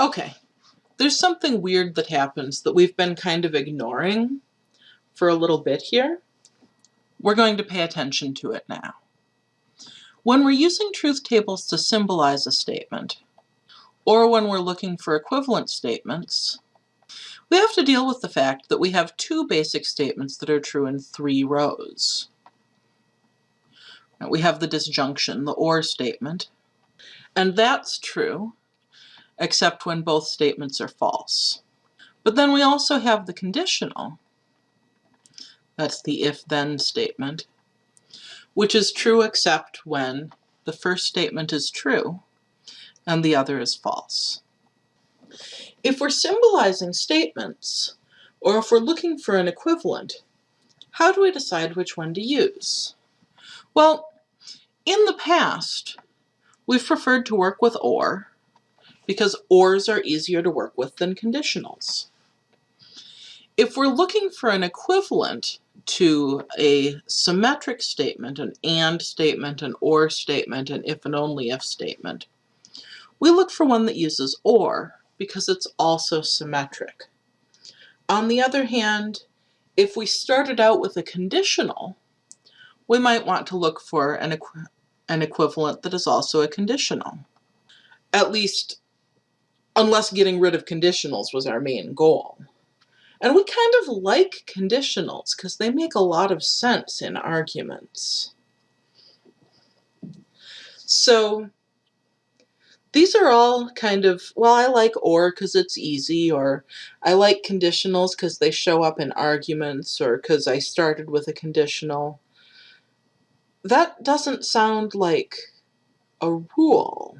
Okay, there's something weird that happens that we've been kind of ignoring for a little bit here. We're going to pay attention to it now. When we're using truth tables to symbolize a statement, or when we're looking for equivalent statements, we have to deal with the fact that we have two basic statements that are true in three rows. We have the disjunction, the OR statement, and that's true except when both statements are false. But then we also have the conditional, that's the if-then statement, which is true except when the first statement is true and the other is false. If we're symbolizing statements, or if we're looking for an equivalent, how do we decide which one to use? Well, in the past, we've preferred to work with OR because ORs are easier to work with than conditionals. If we're looking for an equivalent to a symmetric statement, an AND statement, an OR statement, an if and only if statement, we look for one that uses OR because it's also symmetric. On the other hand, if we started out with a conditional, we might want to look for an, equ an equivalent that is also a conditional. At least, unless getting rid of conditionals was our main goal. And we kind of like conditionals because they make a lot of sense in arguments. So these are all kind of, well, I like OR because it's easy, or I like conditionals because they show up in arguments, or because I started with a conditional. That doesn't sound like a rule.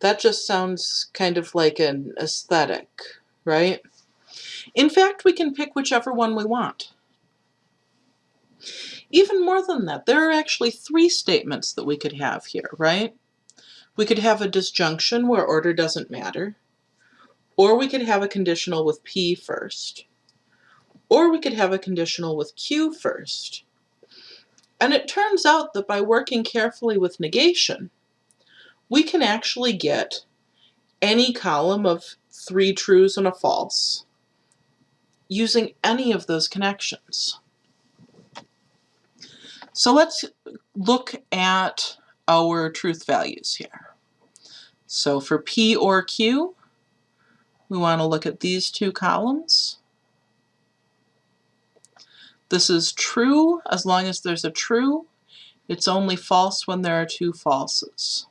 That just sounds kind of like an aesthetic, right? In fact, we can pick whichever one we want. Even more than that, there are actually three statements that we could have here, right? We could have a disjunction where order doesn't matter, or we could have a conditional with P first, or we could have a conditional with Q first. And it turns out that by working carefully with negation, we can actually get any column of three trues and a false using any of those connections. So let's look at our truth values here. So for P or Q, we want to look at these two columns. This is true as long as there's a true. It's only false when there are two falses.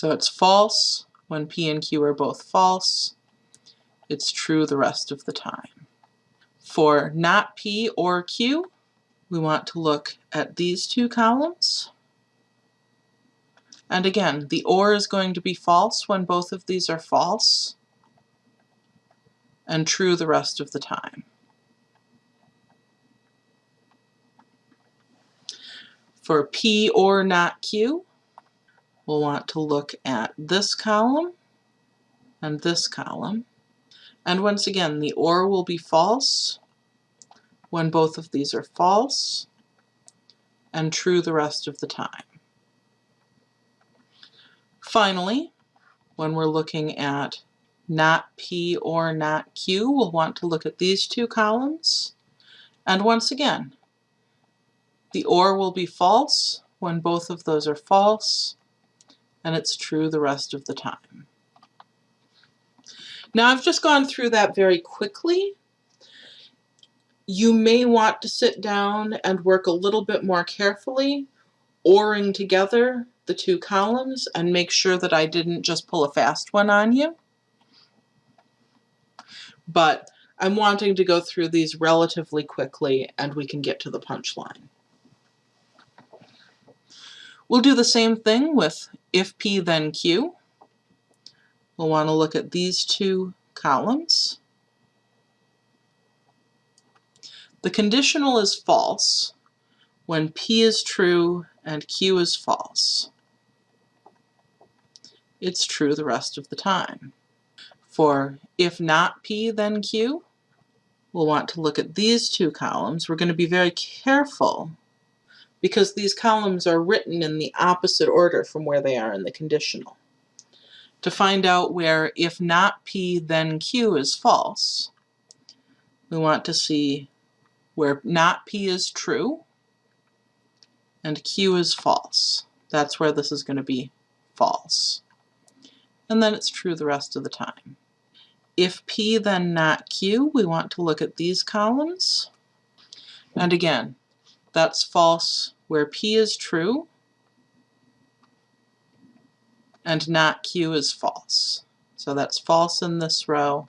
So it's false when P and Q are both false. It's true the rest of the time. For not P or Q, we want to look at these two columns. And again, the OR is going to be false when both of these are false, and true the rest of the time. For P or not Q, we'll want to look at this column and this column. And once again, the OR will be false when both of these are false, and true the rest of the time. Finally, when we're looking at not P or not Q, we'll want to look at these two columns. And once again, the OR will be false when both of those are false, and it's true the rest of the time. Now I've just gone through that very quickly. You may want to sit down and work a little bit more carefully, ORing together the two columns and make sure that I didn't just pull a fast one on you. But I'm wanting to go through these relatively quickly and we can get to the punchline. We'll do the same thing with if P then Q. We'll want to look at these two columns. The conditional is false when P is true and Q is false it's true the rest of the time. For if not P, then Q, we'll want to look at these two columns. We're going to be very careful because these columns are written in the opposite order from where they are in the conditional. to find out where if not P then Q is false, we want to see where not P is true and Q is false. That's where this is going to be false. And then it's true the rest of the time. If P then not Q, we want to look at these columns. And again, that's false where P is true and not Q is false. So that's false in this row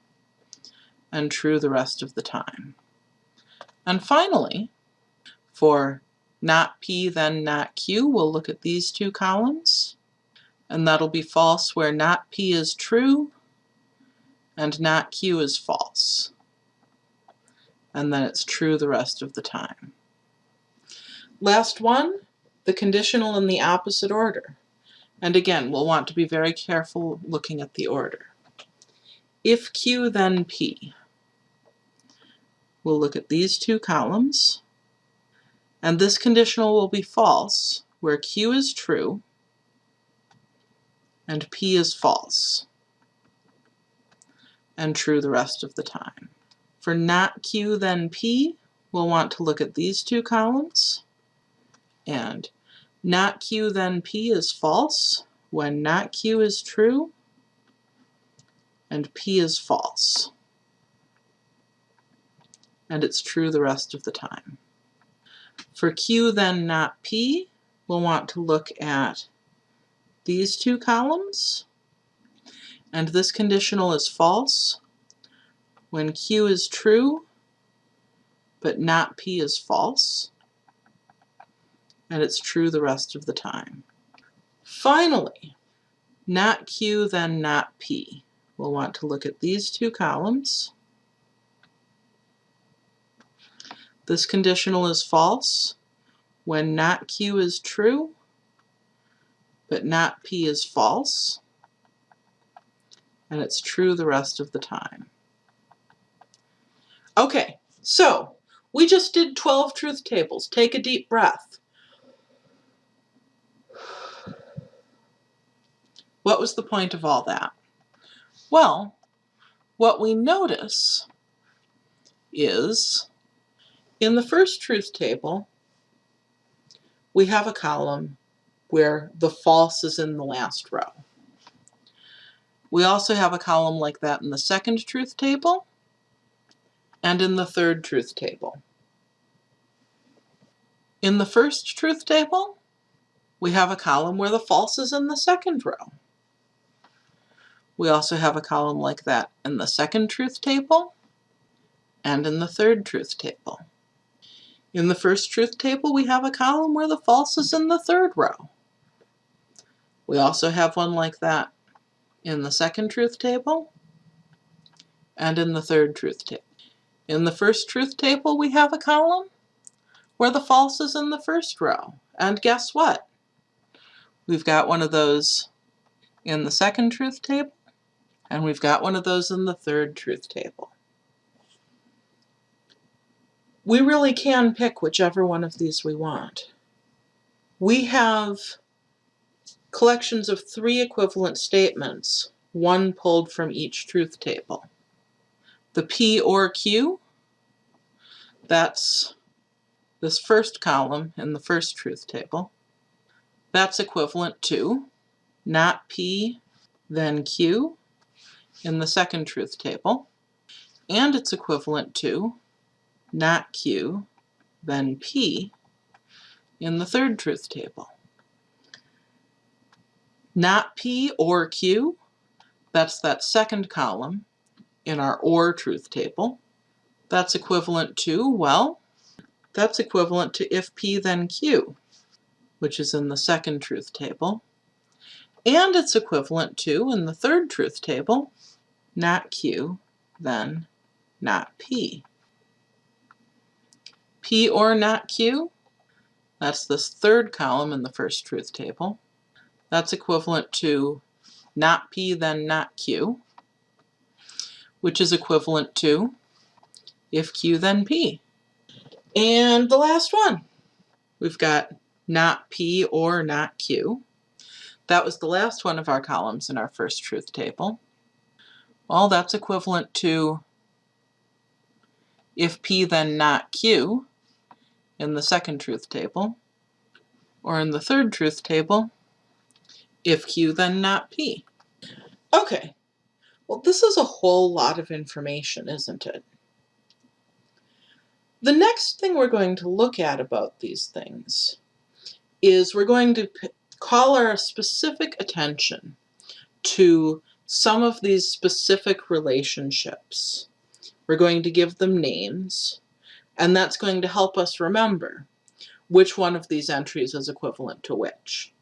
and true the rest of the time. And finally, for not P then not Q, we'll look at these two columns and that'll be false where not P is true and not Q is false. And then it's true the rest of the time. Last one, the conditional in the opposite order. And again, we'll want to be very careful looking at the order. If Q then P, we'll look at these two columns, and this conditional will be false, where Q is true and P is false, and true the rest of the time. For not Q then P, we'll want to look at these two columns, and not q then p is false when not q is true and p is false. And it's true the rest of the time. For q then not p, we'll want to look at these two columns. And this conditional is false when q is true, but not p is false and it's true the rest of the time. Finally, not Q then not P. We'll want to look at these two columns. This conditional is false when not Q is true, but not P is false, and it's true the rest of the time. Okay, so we just did 12 truth tables. Take a deep breath. What was the point of all that? Well, what we notice is in the first truth table, we have a column where the false is in the last row. We also have a column like that in the second truth table and in the third truth table. In the first truth table, we have a column where the false is in the second row. We also have a column like that in the second truth table and in the third truth table. In the first truth table, we have a column where the false is in the third row. We also have one like that in the second truth table and in the third truth table. In the first truth table, we have a column where the false is in the first row. And guess what? We've got one of those in the second truth table and we've got one of those in the third truth table. We really can pick whichever one of these we want. We have collections of three equivalent statements, one pulled from each truth table. The P or Q, that's this first column in the first truth table. That's equivalent to not P, then Q, in the second truth table, and it's equivalent to not Q, then P in the third truth table. Not P or Q, that's that second column in our OR truth table. That's equivalent to, well, that's equivalent to if P then Q, which is in the second truth table. And it's equivalent to, in the third truth table, not Q, then not P. P or not Q, that's this third column in the first truth table. That's equivalent to not P, then not Q, which is equivalent to if Q, then P. And the last one, we've got not P or not Q. That was the last one of our columns in our first truth table. Well, that's equivalent to if P then not Q in the second truth table, or in the third truth table, if Q then not P. Okay, well this is a whole lot of information, isn't it? The next thing we're going to look at about these things is we're going to call our specific attention to some of these specific relationships. We're going to give them names, and that's going to help us remember which one of these entries is equivalent to which.